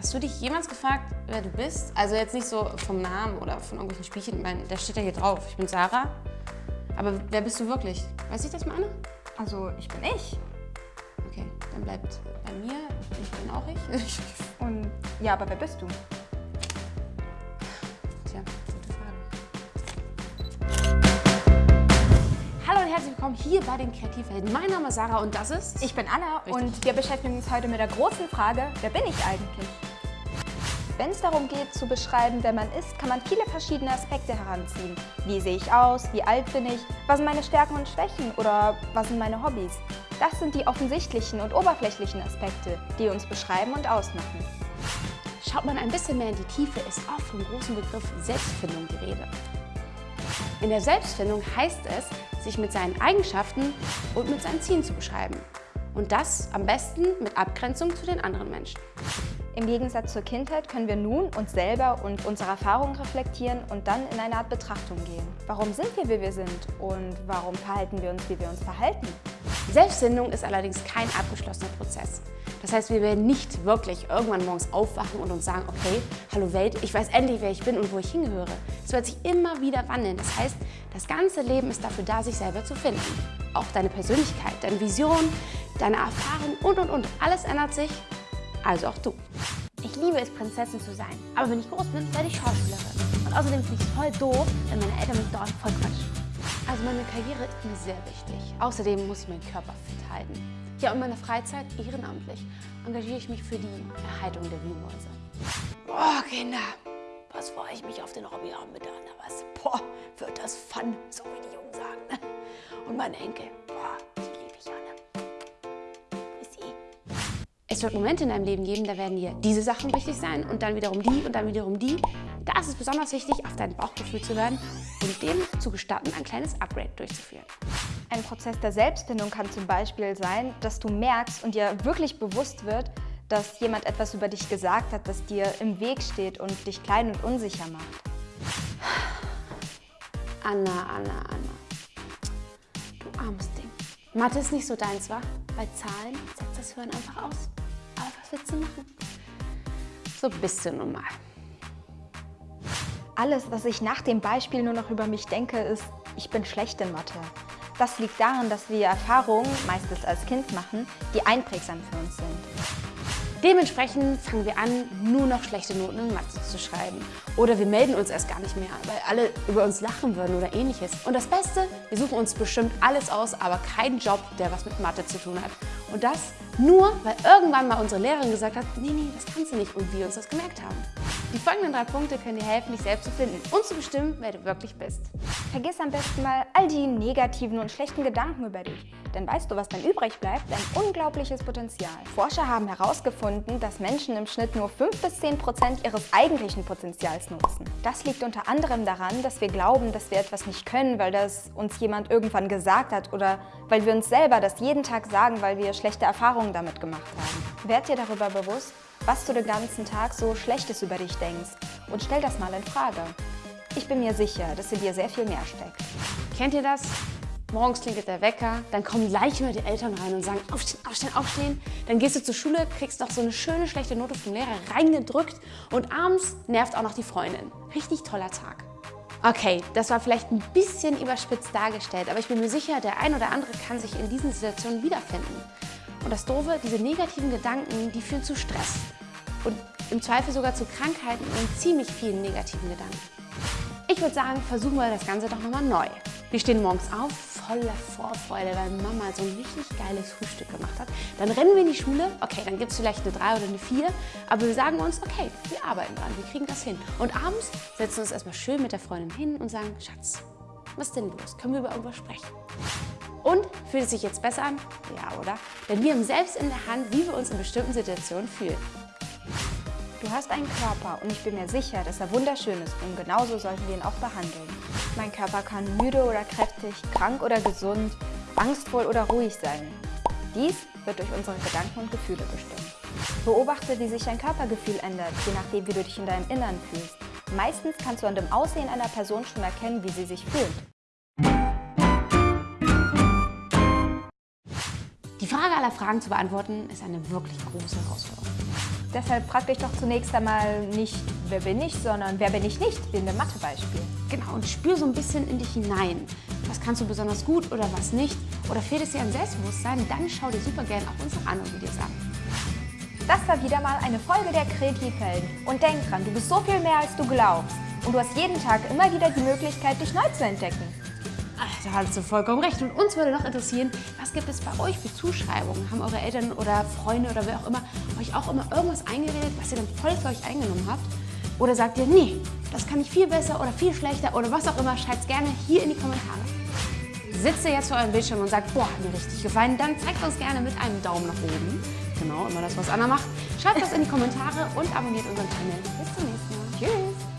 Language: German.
Hast du dich jemals gefragt, wer du bist? Also jetzt nicht so vom Namen oder von irgendwelchen Spielchen. Ich meine, da steht ja hier drauf. Ich bin Sarah. Aber wer bist du wirklich? Weiß ich das mal, Anne? Also, ich bin ich. Okay, dann bleibt bei mir. Ich bin auch ich. Und ja, aber wer bist du? Tja, gute Frage. Hallo und herzlich willkommen hier bei den Kreativhelden. Mein Name ist Sarah und das ist... Ich bin Anna Richtig. und wir beschäftigen uns heute mit der großen Frage, wer bin ich eigentlich? Wenn es darum geht, zu beschreiben, wer man ist, kann man viele verschiedene Aspekte heranziehen. Wie sehe ich aus? Wie alt bin ich? Was sind meine Stärken und Schwächen? Oder was sind meine Hobbys? Das sind die offensichtlichen und oberflächlichen Aspekte, die uns beschreiben und ausmachen. Schaut man ein bisschen mehr in die Tiefe, ist oft vom großen Begriff Selbstfindung die Rede. In der Selbstfindung heißt es, sich mit seinen Eigenschaften und mit seinen Zielen zu beschreiben. Und das am besten mit Abgrenzung zu den anderen Menschen. Im Gegensatz zur Kindheit können wir nun uns selber und unsere Erfahrungen reflektieren und dann in eine Art Betrachtung gehen. Warum sind wir, wie wir sind und warum verhalten wir uns, wie wir uns verhalten? Selbstfindung ist allerdings kein abgeschlossener Prozess. Das heißt, wir werden nicht wirklich irgendwann morgens aufwachen und uns sagen, okay, hallo Welt, ich weiß endlich, wer ich bin und wo ich hingehöre. Es wird sich immer wieder wandeln. Das heißt, das ganze Leben ist dafür da, sich selber zu finden. Auch deine Persönlichkeit, deine Vision, deine Erfahrung und, und, und. Alles ändert sich, also auch du. Ich liebe es, Prinzessin zu sein. Aber wenn ich groß bin, werde ich Schauspielerin. Und außerdem finde ich es voll doof, wenn meine Eltern mich dort voll quatschen. Also meine Karriere ist mir sehr wichtig. Außerdem muss ich meinen Körper fit halten. Ja, und in meiner Freizeit, ehrenamtlich, engagiere ich mich für die Erhaltung der Wühlmäuse. Boah, Kinder, was freue ich mich auf den Hobbyabend mit der Anna, was? Boah, wird das fun, so wie die Jungen sagen. Ne? Und mein Enkel, boah, Es wird Momente in deinem Leben geben, da werden dir diese Sachen wichtig sein und dann wiederum die und dann wiederum die. Da ist es besonders wichtig, auf dein Bauchgefühl zu hören und dem zu gestatten, ein kleines Upgrade durchzuführen. Ein Prozess der Selbstfindung kann zum Beispiel sein, dass du merkst und dir wirklich bewusst wird, dass jemand etwas über dich gesagt hat, das dir im Weg steht und dich klein und unsicher macht. Anna, Anna, Anna. Du armes Ding. Mathe ist nicht so deins, wa? Bei Zahlen setzt das Hören einfach aus. Du machen? So bist du nun mal. Alles, was ich nach dem Beispiel nur noch über mich denke, ist, ich bin schlecht in Mathe. Das liegt daran, dass wir Erfahrungen, meistens als Kind machen, die einprägsam für uns sind. Dementsprechend fangen wir an, nur noch schlechte Noten in Mathe zu schreiben. Oder wir melden uns erst gar nicht mehr, weil alle über uns lachen würden oder ähnliches. Und das Beste, wir suchen uns bestimmt alles aus, aber keinen Job, der was mit Mathe zu tun hat. Und das nur, weil irgendwann mal unsere Lehrerin gesagt hat, nee, nee, das kannst du nicht und wir uns das gemerkt haben. Die folgenden drei Punkte können dir helfen, dich selbst zu finden und zu bestimmen, wer du wirklich bist. Vergiss am besten mal all die negativen und schlechten Gedanken über dich. Denn weißt du, was dann übrig bleibt? Ein unglaubliches Potenzial. Forscher haben herausgefunden, dass Menschen im Schnitt nur 5 bis 10 Prozent ihres eigentlichen Potenzials nutzen. Das liegt unter anderem daran, dass wir glauben, dass wir etwas nicht können, weil das uns jemand irgendwann gesagt hat oder weil wir uns selber das jeden Tag sagen, weil wir schlechte Erfahrungen damit gemacht haben. Werd dir darüber bewusst, was du den ganzen Tag so Schlechtes über dich denkst und stell das mal in Frage. Ich bin mir sicher, dass in dir sehr viel mehr steckt. Kennt ihr das? Morgens klingelt der Wecker, dann kommen gleich immer die Eltern rein und sagen, aufstehen, aufstehen, aufstehen. Dann gehst du zur Schule, kriegst noch so eine schöne schlechte Note vom Lehrer reingedrückt und abends nervt auch noch die Freundin. Richtig toller Tag. Okay, das war vielleicht ein bisschen überspitzt dargestellt, aber ich bin mir sicher, der ein oder andere kann sich in diesen Situationen wiederfinden. Und das Doofe, diese negativen Gedanken, die führen zu Stress und im Zweifel sogar zu Krankheiten und ziemlich vielen negativen Gedanken. Ich würde sagen, versuchen wir das Ganze doch nochmal neu. Wir stehen morgens auf, voller Vorfreude, weil Mama so ein richtig geiles Frühstück gemacht hat. Dann rennen wir in die Schule, okay, dann gibt es vielleicht eine 3 oder eine 4, aber wir sagen uns, okay, wir arbeiten dran, wir kriegen das hin. Und abends setzen wir uns erstmal schön mit der Freundin hin und sagen, Schatz, was ist denn los? Können wir über irgendwas sprechen? Und fühlt es sich jetzt besser an? Ja, oder? Denn wir haben selbst in der Hand, wie wir uns in bestimmten Situationen fühlen. Du hast einen Körper und ich bin mir sicher, dass er wunderschön ist und genauso sollten wir ihn auch behandeln. Mein Körper kann müde oder kräftig, krank oder gesund, angstvoll oder ruhig sein. Dies wird durch unsere Gedanken und Gefühle bestimmt. Beobachte, wie sich dein Körpergefühl ändert, je nachdem, wie du dich in deinem Innern fühlst. Meistens kannst du an dem Aussehen einer Person schon erkennen, wie sie sich fühlt. Die Frage aller Fragen zu beantworten ist eine wirklich große Herausforderung. Deshalb frag dich doch zunächst einmal nicht, wer bin ich, sondern wer bin ich nicht, wie in dem Mathebeispiel. Genau, und spür so ein bisschen in dich hinein. Was kannst du besonders gut oder was nicht? Oder fehlt es dir an Selbstbewusstsein? Dann schau dir super gerne auch unsere anderen Videos an. Das war wieder mal eine Folge der Kreativhelden. Und denk dran, du bist so viel mehr, als du glaubst. Und du hast jeden Tag immer wieder die Möglichkeit, dich neu zu entdecken. Da hattest du vollkommen recht. Und uns würde noch interessieren, was gibt es bei euch für Zuschreibungen? Haben eure Eltern oder Freunde oder wer auch immer euch auch immer irgendwas eingeredet, was ihr dann voll für euch eingenommen habt? Oder sagt ihr, nee, das kann ich viel besser oder viel schlechter oder was auch immer, schreibt es gerne hier in die Kommentare. Sitzt ihr jetzt vor eurem Bildschirm und sagt, boah, hat mir richtig gefallen, dann zeigt uns gerne mit einem Daumen nach oben. Genau, immer das, was Anna macht. Schreibt das in die Kommentare und abonniert unseren Kanal. Bis zum nächsten Mal. Tschüss!